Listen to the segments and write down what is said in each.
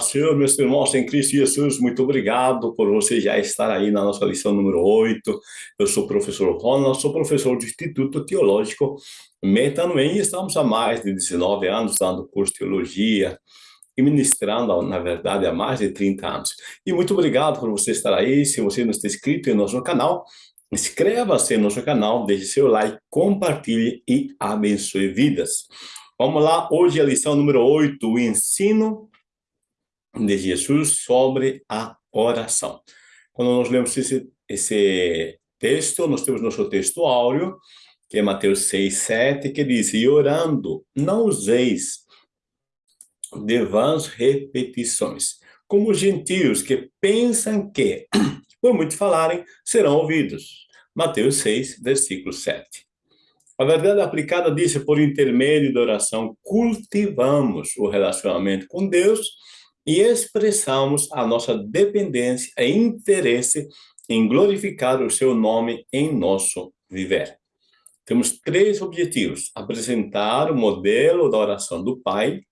Senhor, meus irmãos em Cristo Jesus, muito obrigado por você já estar aí na nossa lição número 8. Eu sou o professor Ronald, sou professor do Instituto Teológico Metanoem e estamos há mais de 19 anos dando curso de teologia e ministrando, na verdade, há mais de 30 anos. E muito obrigado por você estar aí. Se você não está inscrito em nosso canal, inscreva-se no nosso canal, deixe seu like, compartilhe e abençoe vidas. Vamos lá, hoje é a lição número 8, o ensino de Jesus sobre a oração. Quando nós lemos esse, esse texto, nós temos nosso texto áureo, que é Mateus 6, 7, que diz, e orando, não useis de vãs repetições, como os gentios que pensam que, por muito falarem, serão ouvidos. Mateus 6, versículo 7. A verdade aplicada diz, por intermédio da oração, cultivamos o relacionamento com Deus e expressamos a nossa dependência e interesse em glorificar o seu nome em nosso viver. Temos três objetivos. Apresentar o modelo da oração do Pai.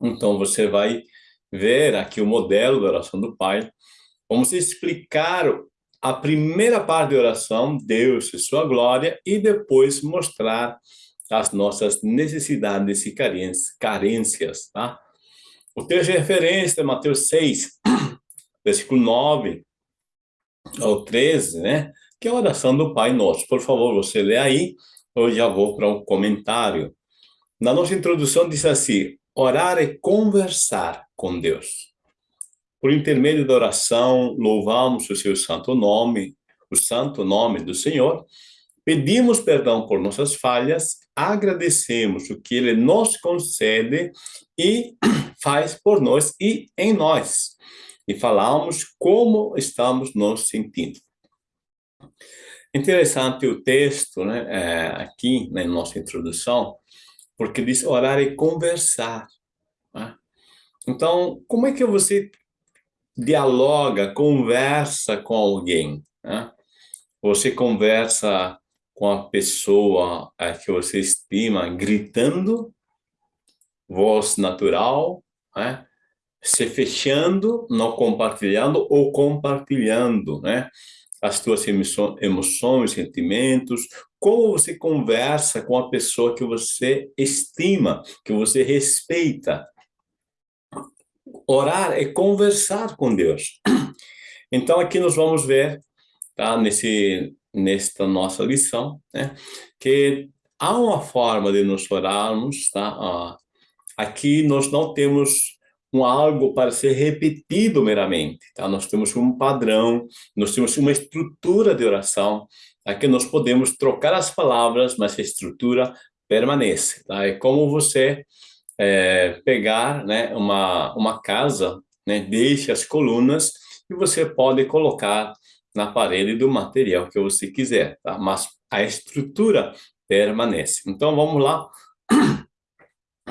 Então, você vai ver aqui o modelo da oração do Pai. Vamos explicar a primeira parte da oração, Deus e sua glória, e depois mostrar as nossas necessidades e carências, tá? O texto de referência é Mateus 6, versículo 9 ao 13, né? Que é a oração do Pai Nosso. Por favor, você lê aí, eu já vou para um comentário. Na nossa introdução diz assim, orar é conversar com Deus. Por intermédio da oração, louvamos o seu santo nome, o santo nome do Senhor, pedimos perdão por nossas falhas, agradecemos o que Ele nos concede e faz por nós e em nós. E falamos como estamos nos sentindo. Interessante o texto, né, é, aqui na nossa introdução, porque diz orar e conversar. Né? Então, como é que você dialoga, conversa com alguém? Né? Você conversa com a pessoa é, que você estima gritando, voz natural, né? se fechando, não compartilhando ou compartilhando, né? As tuas emoções, sentimentos, como você conversa com a pessoa que você estima, que você respeita. Orar é conversar com Deus. Então, aqui nós vamos ver, tá? Nesse, nesta nossa lição, né? Que há uma forma de nos orarmos, tá? Aqui nós não temos um algo para ser repetido meramente, tá? Nós temos um padrão, nós temos uma estrutura de oração, aqui nós podemos trocar as palavras, mas a estrutura permanece, tá? É como você é, pegar, né, uma, uma casa, né, deixe as colunas e você pode colocar na parede do material que você quiser, tá? Mas a estrutura permanece. Então, vamos lá.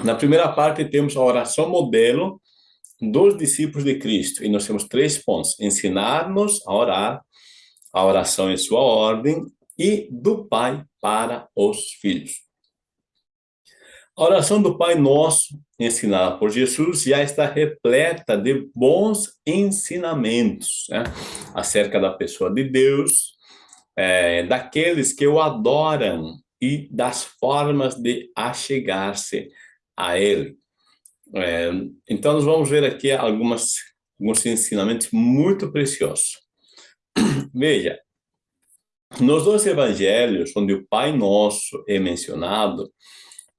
Na primeira parte, temos a oração modelo dos discípulos de Cristo. E nós temos três pontos. Ensinar-nos a orar, a oração em sua ordem, e do Pai para os filhos. A oração do Pai Nosso, ensinada por Jesus, já está repleta de bons ensinamentos né? acerca da pessoa de Deus, é, daqueles que o adoram e das formas de achegar-se a ele. É, então, nós vamos ver aqui algumas, alguns ensinamentos muito preciosos. Veja, nos dois evangelhos, onde o Pai Nosso é mencionado,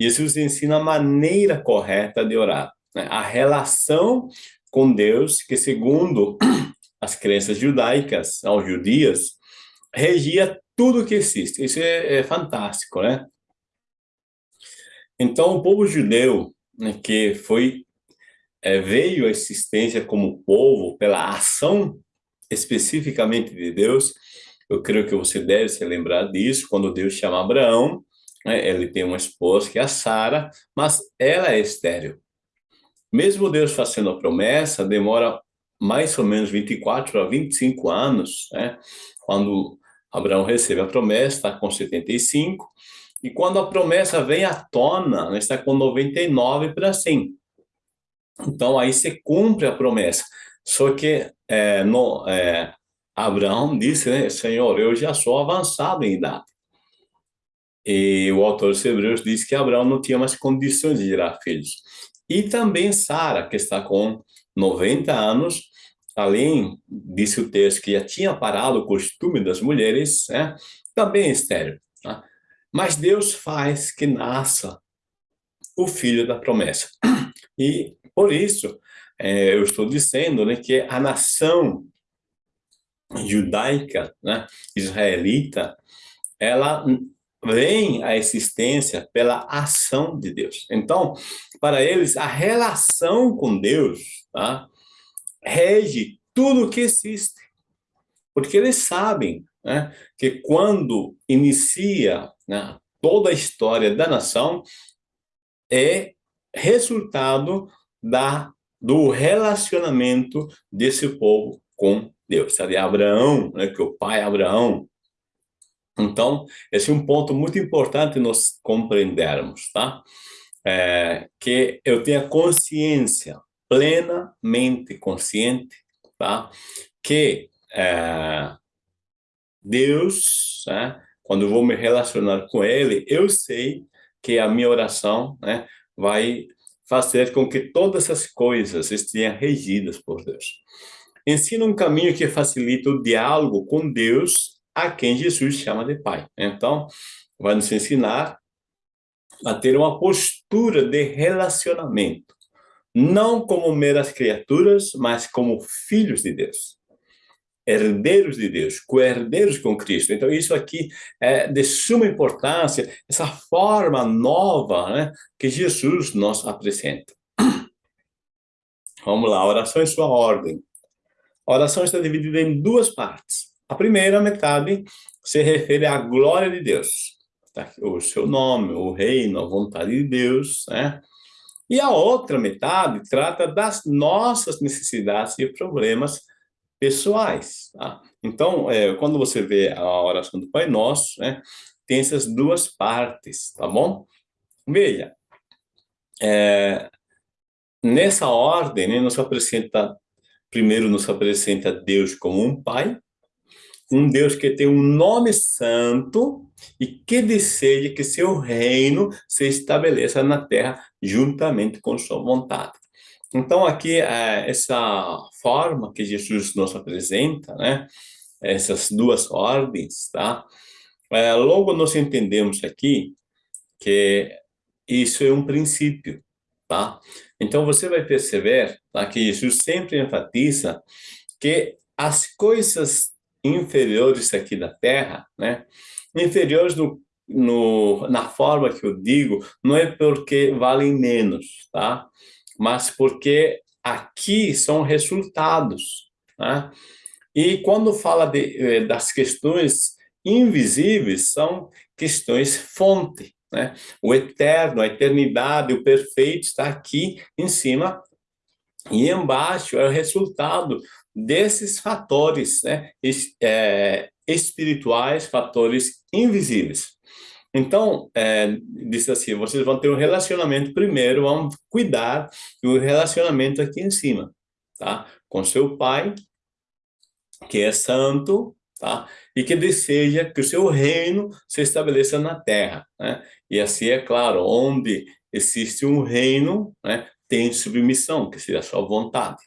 Jesus ensina a maneira correta de orar, né? a relação com Deus, que segundo as crenças judaicas, aos judias, regia tudo que existe. Isso é, é fantástico, né? Então, o povo judeu, né, que foi é, veio à existência como povo pela ação especificamente de Deus, eu creio que você deve se lembrar disso, quando Deus chama Abraão, né, ele tem uma esposa que é a Sara, mas ela é estéril. Mesmo Deus fazendo a promessa, demora mais ou menos 24 a 25 anos, né? Quando Abraão recebe a promessa, está com 75, e quando a promessa vem à tona, né, está com 99 para 100. Então, aí se cumpre a promessa. Só que é, no, é, Abraão disse, né, Senhor, eu já sou avançado em idade. E o autor dos Hebreus diz que Abraão não tinha mais condições de gerar filhos. E também Sara, que está com 90 anos, além, disse o texto, que já tinha parado o costume das mulheres, né, também é estéreo. Mas Deus faz que nasça o filho da promessa. E, por isso, é, eu estou dizendo né, que a nação judaica, né, israelita, ela vem à existência pela ação de Deus. Então, para eles, a relação com Deus tá, rege tudo o que existe. Porque eles sabem né, que quando inicia né, toda a história da nação, é resultado da, do relacionamento desse povo com Deus. Sabe, Abraão, né, que o pai Abraão. Então, esse é um ponto muito importante nós compreendermos, tá? É, que eu tenha consciência, plenamente consciente, tá? Que é, Deus, né, quando eu vou me relacionar com Ele, eu sei que a minha oração né, vai fazer com que todas as coisas estejam regidas por Deus. Ensina um caminho que facilita o diálogo com Deus, a quem Jesus chama de Pai. Então, vai nos ensinar a ter uma postura de relacionamento, não como meras criaturas, mas como filhos de Deus herdeiros de Deus, co-herdeiros com Cristo. Então, isso aqui é de suma importância, essa forma nova né, que Jesus nos apresenta. Vamos lá, oração em sua ordem. A oração está dividida em duas partes. A primeira metade se refere à glória de Deus, tá? o seu nome, o reino, a vontade de Deus, né? E a outra metade trata das nossas necessidades e problemas pessoais. Tá? Então, é, quando você vê a oração do Pai Nosso, né, tem essas duas partes, tá bom? Veja, é, nessa ordem, né, nos apresenta, primeiro nos apresenta Deus como um Pai, um Deus que tem um nome santo e que deseja que seu reino se estabeleça na terra juntamente com sua vontade. Então, aqui, é, essa forma que Jesus nos apresenta, né? Essas duas ordens, tá? É, logo nós entendemos aqui que isso é um princípio, tá? Então, você vai perceber tá, que Jesus sempre enfatiza que as coisas inferiores aqui da Terra, né? Inferiores no, no, na forma que eu digo, não é porque valem menos, tá? Mas porque aqui são resultados. Né? E quando fala de, eh, das questões invisíveis, são questões fonte. Né? O eterno, a eternidade, o perfeito está aqui em cima e embaixo é o resultado desses fatores né? É, espirituais, fatores invisíveis. Então, é, assim, vocês vão ter um relacionamento primeiro, vão cuidar do relacionamento aqui em cima, tá? Com seu pai, que é santo, tá? E que deseja que o seu reino se estabeleça na terra, né? E assim, é claro, onde existe um reino, né? Tem submissão, que seria a sua vontade.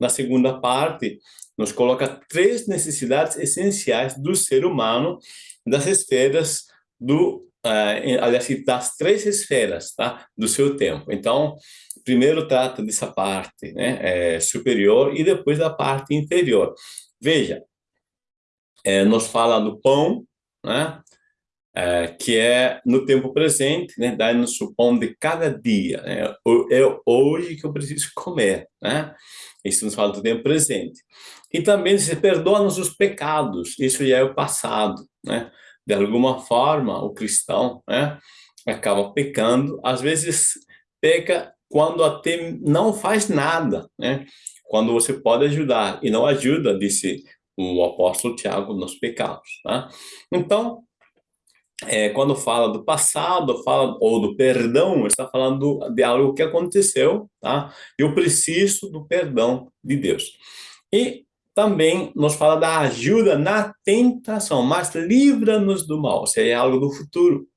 Na segunda parte, nos coloca três necessidades essenciais do ser humano, das esferas do, uh, aliás, das três esferas tá, do seu tempo. Então, primeiro trata dessa parte né, é, superior e depois da parte inferior. Veja, é, fala do pão, né, é, que é no tempo presente, né, dá-nos o pão de cada dia. Né, é hoje que eu preciso comer. Né? Isso nos fala do tempo presente. E também se perdoa-nos os pecados, isso já é o passado. Né? De alguma forma, o cristão né, acaba pecando, às vezes peca quando até não faz nada, né? quando você pode ajudar, e não ajuda, disse o apóstolo Tiago, nos pecados. Tá? Então, é, quando fala do passado, fala ou do perdão, está falando de algo que aconteceu, tá? Eu preciso do perdão de Deus. E também nos fala da ajuda na tentação, mas livra-nos do mal, se é algo do futuro.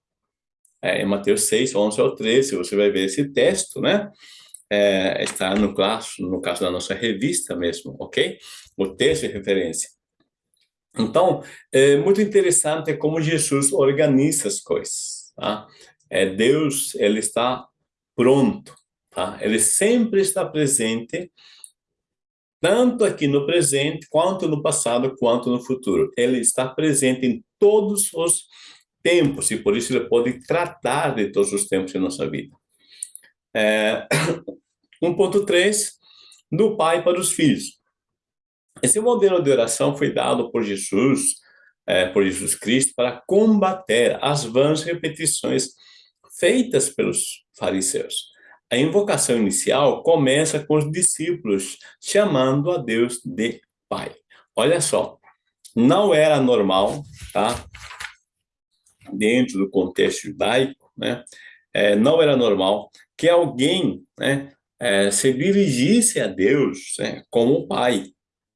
É, em Mateus 6, 11 ao 13, você vai ver esse texto, né? É, está no caso, no caso da nossa revista mesmo, ok? O texto de referência. Então, é muito interessante como Jesus organiza as coisas, tá? É, Deus, ele está pronto, tá? Ele sempre está presente, tanto aqui no presente, quanto no passado, quanto no futuro. Ele está presente em todos os tempos, e por isso ele pode tratar de todos os tempos em nossa vida. É, 1.3, do pai para os filhos. Esse modelo de oração foi dado por Jesus, é, por Jesus Cristo, para combater as vãs repetições feitas pelos fariseus. A invocação inicial começa com os discípulos chamando a Deus de Pai. Olha só, não era normal, tá? Dentro do contexto judaico, né? É, não era normal que alguém, né, é, se dirigisse a Deus né, como Pai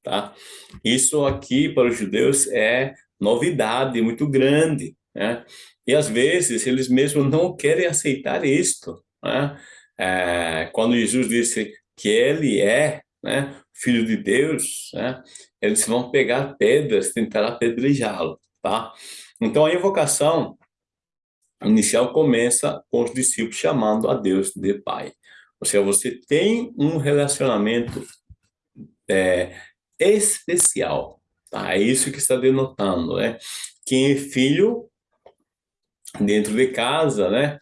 tá? Isso aqui para os judeus é novidade muito grande, né? E às vezes eles mesmos não querem aceitar isto, né? É, quando Jesus disse que ele é, né, filho de Deus, né? Eles vão pegar pedras, tentar apedrejá-lo, tá? Então a invocação inicial começa com os discípulos chamando a Deus de Pai. Ou seja, você tem um relacionamento é, especial. Tá? É isso que está denotando, né? Quem é filho dentro de casa, né?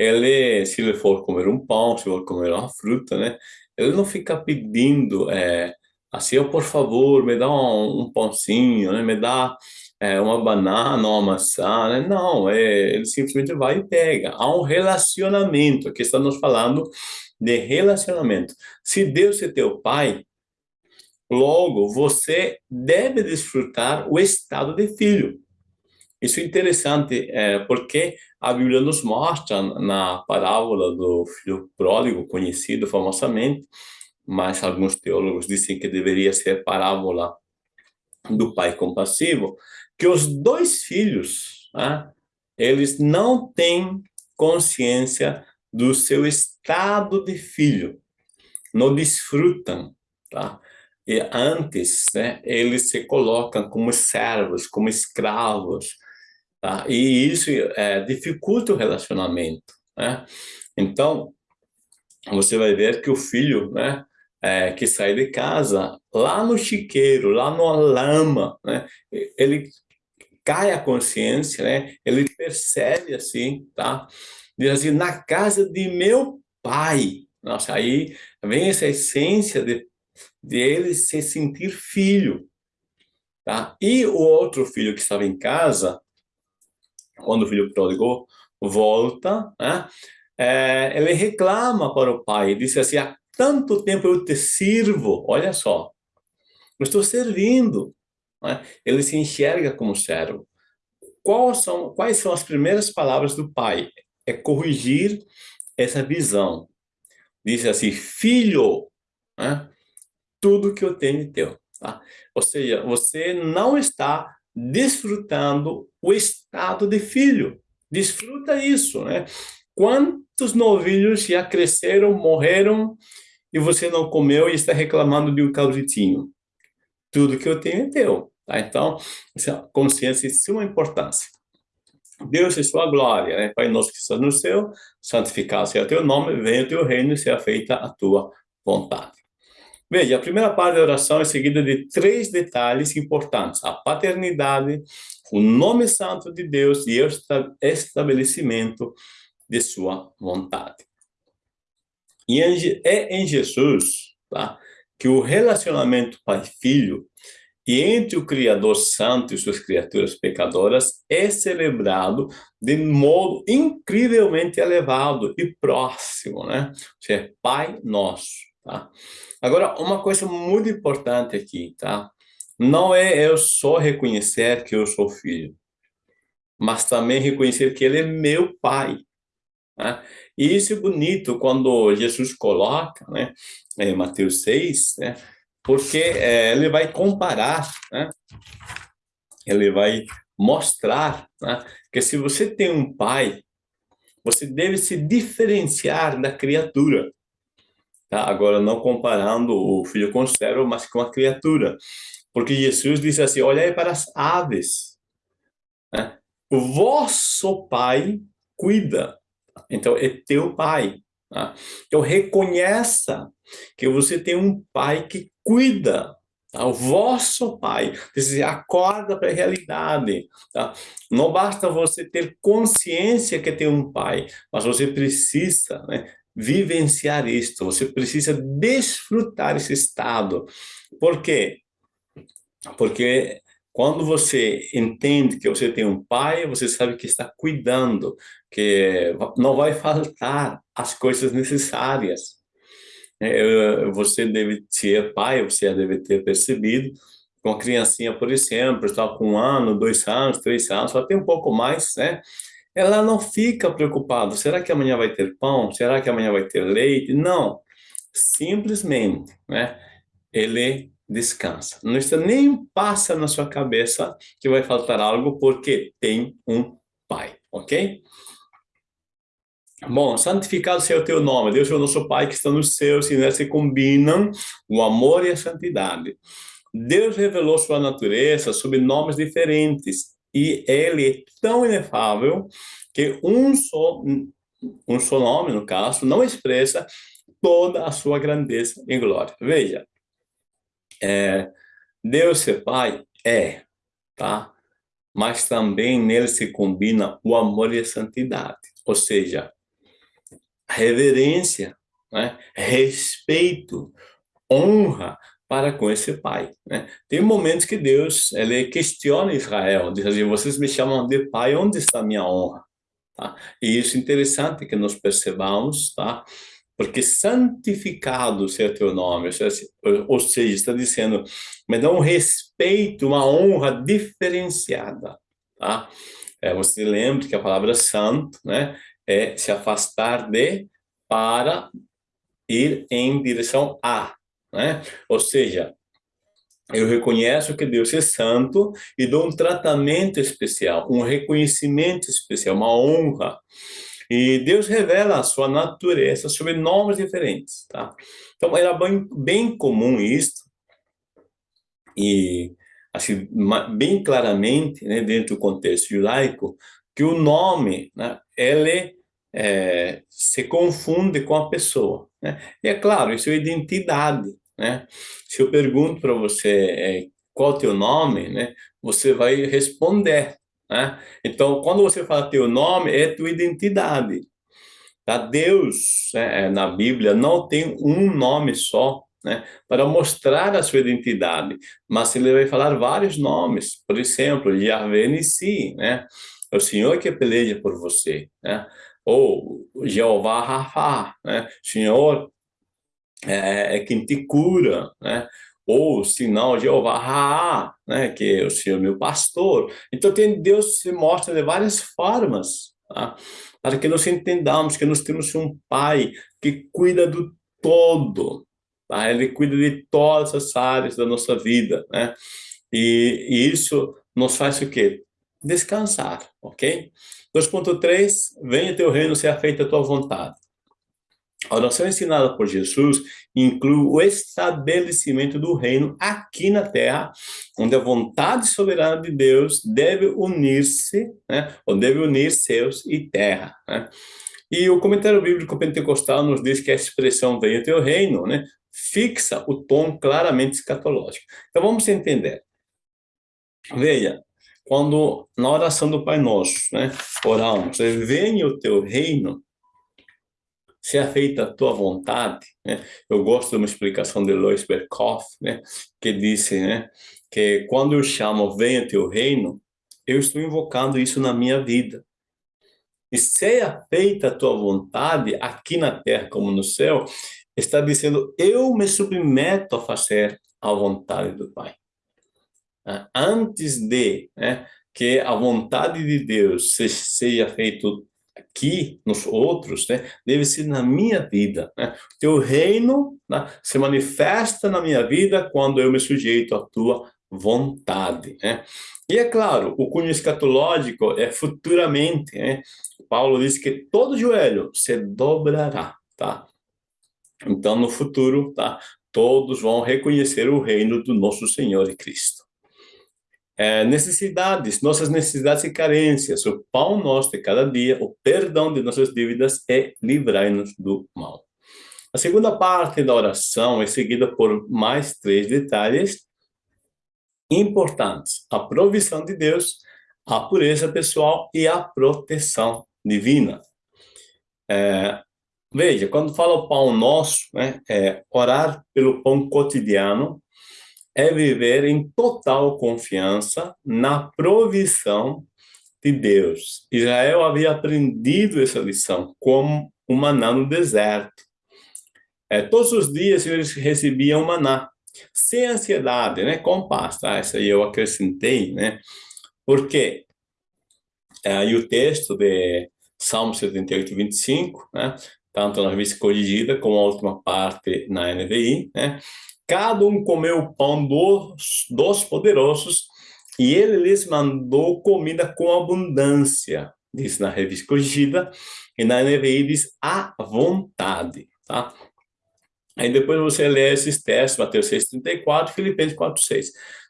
Ele, se ele for comer um pão, se for comer uma fruta, né? Ele não fica pedindo, é, assim, oh, por favor, me dá um, um pãozinho, né? Me dá é, uma banana, uma maçã, né? Não, é, ele simplesmente vai e pega. Há um relacionamento, aqui estamos falando de relacionamento. Se Deus é teu pai, Logo, você deve desfrutar o estado de filho. Isso é interessante, é, porque a Bíblia nos mostra na parábola do filho pródigo, conhecido famosamente, mas alguns teólogos dizem que deveria ser parábola do pai compassivo, que os dois filhos, né, eles não têm consciência do seu estado de filho, não desfrutam, tá? E antes, né, eles se colocam como servos, como escravos, tá? e isso é, dificulta o relacionamento. Né? Então, você vai ver que o filho, né, é, que sai de casa, lá no chiqueiro, lá na lama, né, ele cai a consciência, né, ele percebe assim, tá? Diz assim, na casa de meu pai. Nossa, aí vem essa essência de de ele se sentir filho. Tá? E o outro filho que estava em casa, quando o filho pródigo volta, né? é, ele reclama para o pai, diz assim, há tanto tempo eu te sirvo, olha só, eu estou servindo. Né? Ele se enxerga como servo. Quais são, quais são as primeiras palavras do pai? É corrigir essa visão. Diz assim, filho, né? tudo que eu tenho é teu. Tá? Ou seja, você não está desfrutando o estado de filho. Desfruta isso, né? Quantos novilhos já cresceram, morreram, e você não comeu e está reclamando de um cabritinho? Tudo que eu tenho é teu. Tá? Então, essa consciência de suma importância. Deus é sua glória, né? Pai nosso que estás no céu, santificado seja o teu nome, venha o teu reino e seja feita a tua vontade. Veja, a primeira parte da oração é seguida de três detalhes importantes. A paternidade, o nome santo de Deus e o estabelecimento de sua vontade. E é em Jesus tá, que o relacionamento pai-filho e entre o Criador Santo e suas criaturas pecadoras é celebrado de modo incrivelmente elevado e próximo, né? Ou seja, Pai Nosso. Tá? Agora, uma coisa muito importante aqui, tá? Não é eu só reconhecer que eu sou filho. mas também reconhecer que ele é meu pai. Né? E isso é bonito quando Jesus coloca, né, em Mateus 6, né, porque é, ele vai comparar, né, ele vai mostrar né, que se você tem um pai, você deve se diferenciar da criatura. Tá? Agora, não comparando o filho com o servo, mas com a criatura. Porque Jesus disse assim, olhai para as aves. Né? O vosso pai cuida. Então, é teu pai. Tá? Então, reconheça que você tem um pai que cuida. Tá? O vosso pai. Você acorda para a realidade. Tá? Não basta você ter consciência que tem um pai, mas você precisa né, vivenciar isto. Você precisa desfrutar esse estado. Por quê? Porque quando você entende que você tem um pai, você sabe que está cuidando, que não vai faltar as coisas necessárias. É, você deve ser pai, você deve ter percebido, com a criancinha, por exemplo, está com um ano, dois anos, três anos, tem um pouco mais, né? Ela não fica preocupada, será que amanhã vai ter pão? Será que amanhã vai ter leite? Não, simplesmente, né? Ele descansa. Não está nem passa na sua cabeça que vai faltar algo porque tem um pai, ok? Bom, santificado seja o teu nome. Deus é o nosso Pai que está nos céus e se combinam o amor e a santidade. Deus revelou sua natureza sob nomes diferentes e ele é tão inefável que um só, um só nome, no caso, não expressa toda a sua grandeza e glória. Veja, é, Deus ser Pai é, tá? Mas também nele se combina o amor e a santidade. Ou seja, reverência, né? respeito, honra para com esse pai. Né? Tem momentos que Deus ele questiona Israel, diz assim, vocês me chamam de pai, onde está minha honra? Tá? E isso é interessante que nós percebamos, tá? porque santificado seja teu nome, ou seja, está dizendo, me dá um respeito, uma honra diferenciada, tá? É, você lembra que a palavra santo, né, é se afastar de para ir em direção a, né? Ou seja, eu reconheço que Deus é santo e dou um tratamento especial, um reconhecimento especial, uma honra. E Deus revela a sua natureza sob nomes diferentes, tá? Então, era bem, bem comum isso, e assim, bem claramente, né, dentro do contexto judaico, que o nome, né, ele é, se confunde com a pessoa, né? E é claro, isso é identidade, né? Se eu pergunto para você é, qual é o teu nome, né, você vai responder, né? Então, quando você fala teu nome, é tua identidade. Tá? Deus, né, é, na Bíblia, não tem um nome só, né, para mostrar a sua identidade, mas ele vai falar vários nomes. Por exemplo, Yahvé Nissi, né? É o Senhor que peleja por você, né? Ou Jeová Rafa, né? Senhor é, é quem te cura, né? ou sinal Jeová Raá, né, que é o Senhor meu pastor. Então, tem, Deus se mostra de várias formas, tá? para que nós entendamos que nós temos um Pai que cuida do todo, tá? ele cuida de todas as áreas da nossa vida, né? E, e isso nos faz o quê? Descansar, ok? 2.3, venha teu reino, seja feita a tua vontade. A oração ensinada por Jesus inclui o estabelecimento do reino aqui na terra, onde a vontade soberana de Deus deve unir-se, né, ou deve unir céus e terra. Né? E o comentário bíblico pentecostal nos diz que a expressão venha teu reino, né, fixa o tom claramente escatológico. Então vamos entender. Veja, quando na oração do Pai Nosso, né, oramos, venha o teu reino, seja feita a tua vontade, né? Eu gosto de uma explicação de Lois Berkhoff, né? Que disse, né? Que quando eu chamo venha teu reino, eu estou invocando isso na minha vida. E seja feita a tua vontade aqui na terra como no céu, está dizendo eu me submeto a fazer a vontade do Pai. Antes de né, que a vontade de Deus seja feita aqui nos outros, né, deve ser na minha vida. Né? Teu reino né, se manifesta na minha vida quando eu me sujeito à tua vontade. Né? E é claro, o cunho escatológico é futuramente. Né? Paulo diz que todo joelho se dobrará. Tá? Então, no futuro, tá? todos vão reconhecer o reino do nosso Senhor e Cristo. É, necessidades, nossas necessidades e carências, o pão nosso de cada dia, o perdão de nossas dívidas e livrai-nos do mal. A segunda parte da oração é seguida por mais três detalhes importantes. A provisão de Deus, a pureza pessoal e a proteção divina. É, veja, quando fala o pão nosso, né, é orar pelo pão cotidiano, é viver em total confiança na provisão de Deus. Israel havia aprendido essa lição como o maná no deserto. É, todos os dias eles recebiam maná, sem ansiedade, né? com paz. Tá? Essa aí eu acrescentei, né? porque é, o texto de Salmo 78, 25, né? tanto na revista corrigida como a última parte na NVI, né? Cada um comeu o pão dos, dos poderosos e ele lhes mandou comida com abundância, diz na revista corrigida, e na NVI diz à vontade, tá? Aí depois você lê esses textos, Mateus 6,34, Filipenses 4,6.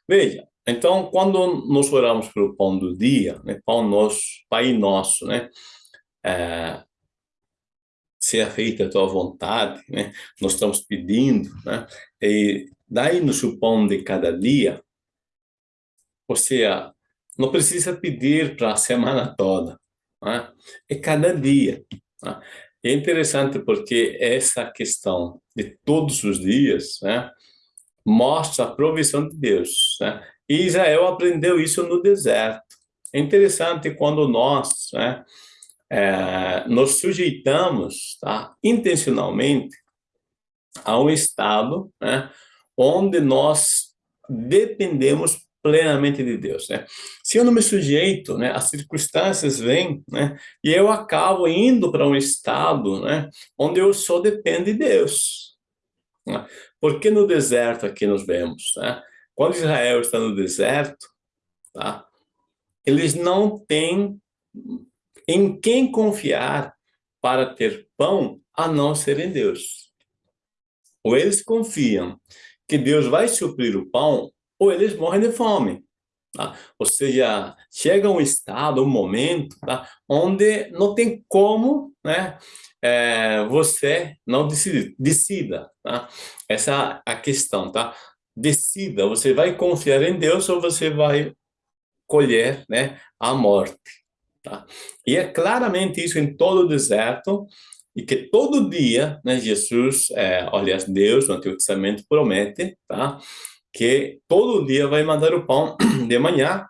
Veja, então, quando nós oramos pelo pão do dia, né, pão nosso, Pai nosso, né, é, seja feita a tua vontade, né? Nós estamos pedindo, né? E dai-nos o pão de cada dia. Ou seja, não precisa pedir para a semana toda, né? É cada dia. Né? É interessante porque essa questão de todos os dias, né? Mostra a provisão de Deus, né? E Israel aprendeu isso no deserto. É interessante quando nós, né? É, nos sujeitamos tá, intencionalmente a um estado né, onde nós dependemos plenamente de Deus, né? Se eu não me sujeito, né, as circunstâncias vêm, né, e eu acabo indo para um estado, né, onde eu só dependo de Deus. Né? Porque no deserto aqui nós vemos, né? Quando Israel está no deserto, tá? Eles não têm em quem confiar para ter pão a não ser em Deus. Ou eles confiam que Deus vai suprir o pão, ou eles morrem de fome. Tá? Ou seja, chega um estado, um momento, tá? onde não tem como né, é, você não decide, decida. Tá? Essa é a questão. Tá? Decida, você vai confiar em Deus ou você vai colher né, a morte. Tá? E é claramente isso em todo o deserto, e que todo dia, né, Jesus, é, aliás, Deus no Antigo Testamento promete, tá? Que todo dia vai mandar o pão de manhã,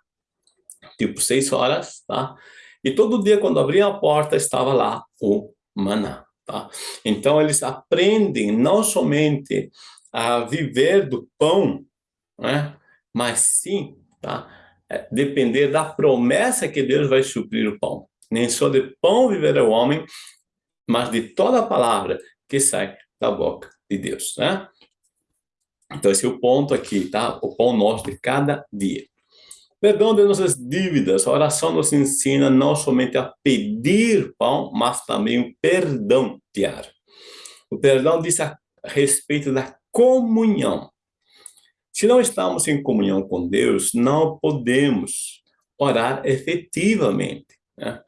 tipo seis horas, tá? E todo dia, quando abria a porta, estava lá o maná, tá? Então, eles aprendem não somente a viver do pão, né? Mas sim, tá? É, depender da promessa que Deus vai suprir o pão. Nem só de pão viverá o homem, mas de toda a palavra que sai da boca de Deus, né? Então, esse é o ponto aqui, tá? O pão nosso de cada dia. Perdão de nossas dívidas. A oração nos ensina não somente a pedir pão, mas também o perdão diário. O perdão diz a respeito da comunhão. Se não estamos em comunhão com Deus, não podemos orar efetivamente, né?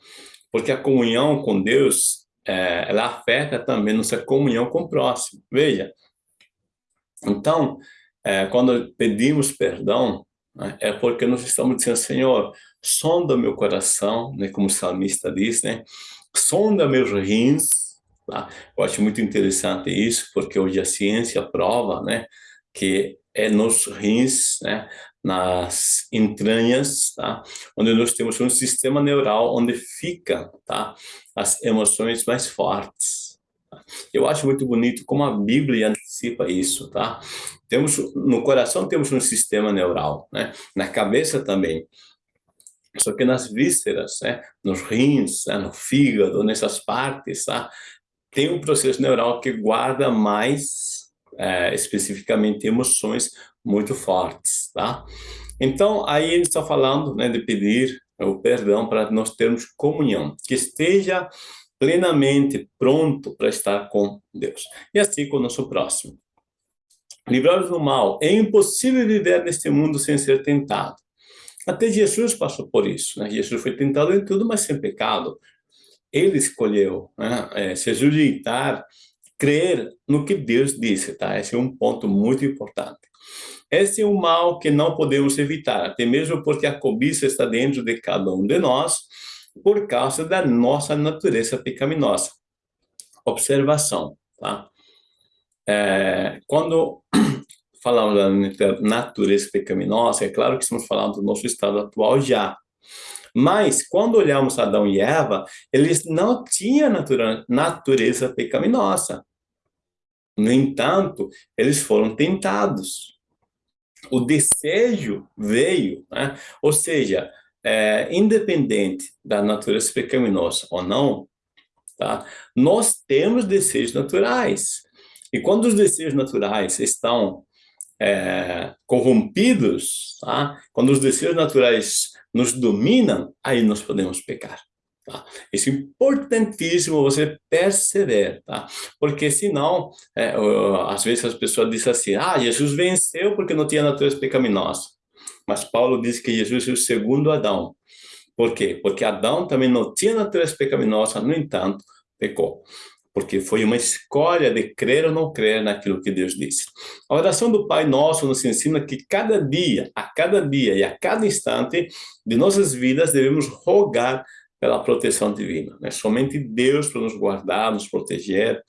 porque a comunhão com Deus, é, ela afeta também nossa comunhão com o próximo. Veja, então, é, quando pedimos perdão, né, é porque nós estamos dizendo, Senhor, sonda meu coração, né, como o salmista diz, né, sonda meus rins, tá? Eu acho muito interessante isso, porque hoje a ciência prova, né, que é nos rins, né, nas entranhas, tá? onde nós temos um sistema neural onde fica tá? as emoções mais fortes. Tá? Eu acho muito bonito como a Bíblia antecipa isso. Tá? Temos, no coração temos um sistema neural, né? na cabeça também. Só que nas vísceras, né, nos rins, né, no fígado, nessas partes, tá, tem um processo neural que guarda mais é, especificamente emoções muito fortes, tá? Então, aí ele está falando né, de pedir o perdão para nós termos comunhão, que esteja plenamente pronto para estar com Deus. E assim com o nosso próximo. Livrar-nos do mal. É impossível viver neste mundo sem ser tentado. Até Jesus passou por isso. Né? Jesus foi tentado em tudo, mas sem pecado. Ele escolheu né? é, se sujeitar, crer no que Deus disse. Tá? Esse é um ponto muito importante. Esse é um mal que não podemos evitar, até mesmo porque a cobiça está dentro de cada um de nós, por causa da nossa natureza pecaminosa. Observação, tá? É, quando falamos da natureza pecaminosa, é claro que estamos falando do nosso estado atual já. Mas, quando olhamos Adão e Eva, eles não tinham natureza pecaminosa. No entanto, eles foram tentados. O desejo veio, né? ou seja, é, independente da natureza pecaminosa ou não, tá? nós temos desejos naturais. E quando os desejos naturais estão é, corrompidos, tá? quando os desejos naturais nos dominam, aí nós podemos pecar. Tá? Isso é importantíssimo você perceber, tá? Porque senão, é, às vezes as pessoas dizem assim, ah, Jesus venceu porque não tinha natureza pecaminosa. Mas Paulo diz que Jesus é o segundo Adão. Por quê? Porque Adão também não tinha natureza pecaminosa, no entanto, pecou porque foi uma escolha de crer ou não crer naquilo que Deus disse. A oração do Pai Nosso nos ensina que cada dia, a cada dia e a cada instante de nossas vidas devemos rogar pela proteção divina. Né? Somente Deus para nos guardar, nos proteger,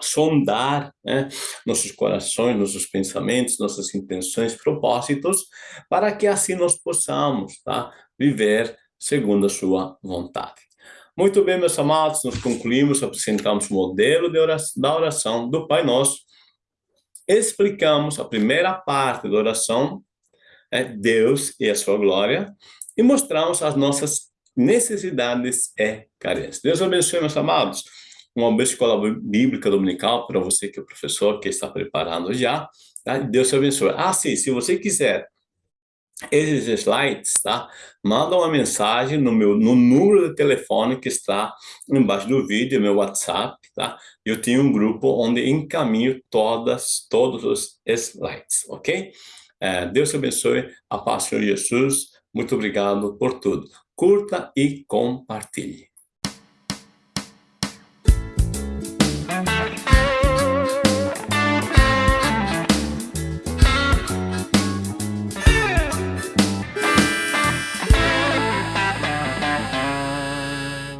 sondar né, nossos corações, nossos pensamentos, nossas intenções, propósitos, para que assim nós possamos tá, viver segundo a sua vontade. Muito bem, meus amados, nós concluímos, apresentamos o modelo oração, da oração do Pai Nosso, explicamos a primeira parte da oração, é Deus e a sua glória, e mostramos as nossas necessidades e carências. Deus abençoe, meus amados. Uma boa escola bíblica dominical para você que é professor, que está preparando já. Tá? Deus te abençoe. Ah, sim, se você quiser esses slides, tá? Manda uma mensagem no meu no número de telefone que está embaixo do vídeo, meu WhatsApp, tá? Eu tenho um grupo onde encaminho todas todos os slides, ok? É, Deus te abençoe, a paz de Jesus. Muito obrigado por tudo. Curta e compartilhe.